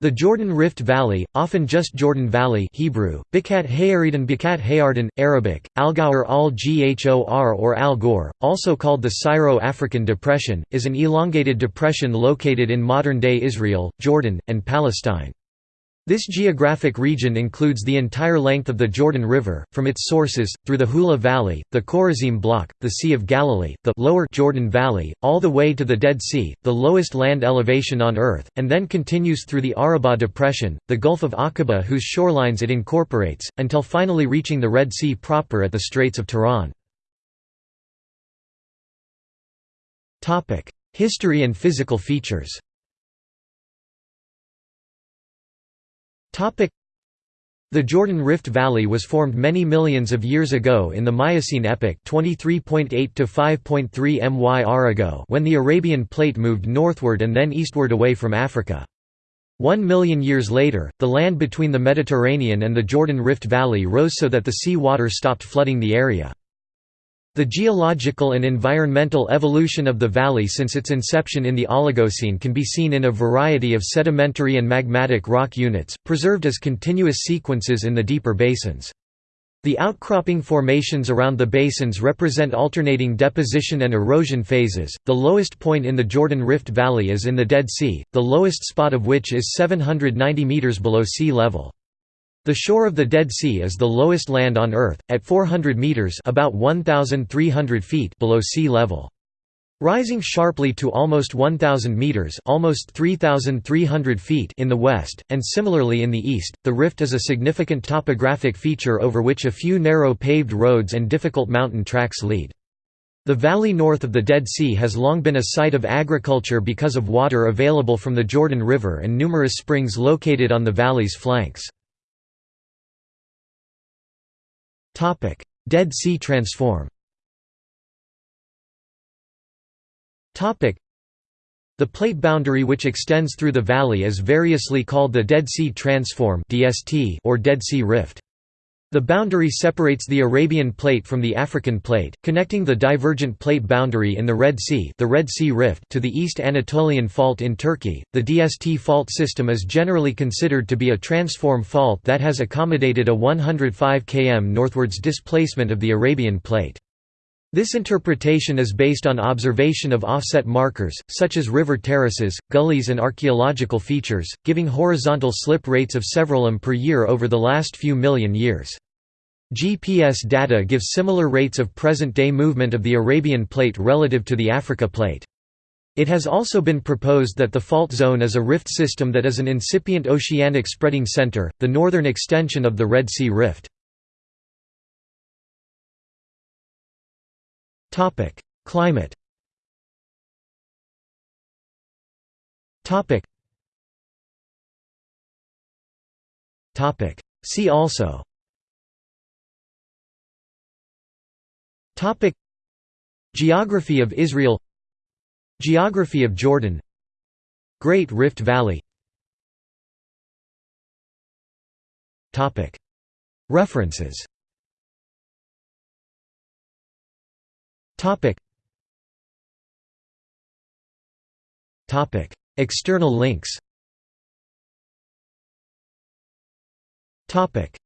The Jordan Rift Valley, often just Jordan Valley Hebrew, Bikat Hayaridan Bikat Hayardan, Arabic, Algaur al-Ghor or Al Ghor, also called the Syro-African Depression, is an elongated depression located in modern-day Israel, Jordan, and Palestine. This geographic region includes the entire length of the Jordan River, from its sources, through the Hula Valley, the Chorazim Block, the Sea of Galilee, the lower Jordan Valley, all the way to the Dead Sea, the lowest land elevation on Earth, and then continues through the Arabah Depression, the Gulf of Aqaba whose shorelines it incorporates, until finally reaching the Red Sea proper at the Straits of Tiran. History and physical features The Jordan Rift Valley was formed many millions of years ago in the Miocene epoch 23.8 to 5.3 MYR ago when the Arabian Plate moved northward and then eastward away from Africa. One million years later, the land between the Mediterranean and the Jordan Rift Valley rose so that the sea water stopped flooding the area. The geological and environmental evolution of the valley since its inception in the Oligocene can be seen in a variety of sedimentary and magmatic rock units, preserved as continuous sequences in the deeper basins. The outcropping formations around the basins represent alternating deposition and erosion phases. The lowest point in the Jordan Rift Valley is in the Dead Sea, the lowest spot of which is 790 meters below sea level. The shore of the Dead Sea is the lowest land on Earth, at 400 meters (about 1,300 feet) below sea level. Rising sharply to almost 1,000 meters (almost 3,300 feet) in the west, and similarly in the east, the rift is a significant topographic feature over which a few narrow paved roads and difficult mountain tracks lead. The valley north of the Dead Sea has long been a site of agriculture because of water available from the Jordan River and numerous springs located on the valley's flanks. Dead Sea transform the plate boundary which extends through the valley is variously called the Dead Sea Transform (DST) or Dead Sea Rift. The boundary separates the Arabian Plate from the African Plate, connecting the divergent plate boundary in the Red Sea, the Red sea Rift to the East Anatolian Fault in Turkey. The DST fault system is generally considered to be a transform fault that has accommodated a 105 km northwards displacement of the Arabian Plate. This interpretation is based on observation of offset markers, such as river terraces, gullies and archaeological features, giving horizontal slip rates of several m per year over the last few million years. GPS data give similar rates of present-day movement of the Arabian Plate relative to the Africa Plate. It has also been proposed that the fault zone is a rift system that is an incipient oceanic spreading center, the northern extension of the Red Sea Rift. Climate. Topic. Topic. See also. Topic. Geography of Israel. Geography of Jordan. Great Rift Valley. Topic. References Topic. Topic. External links. Topic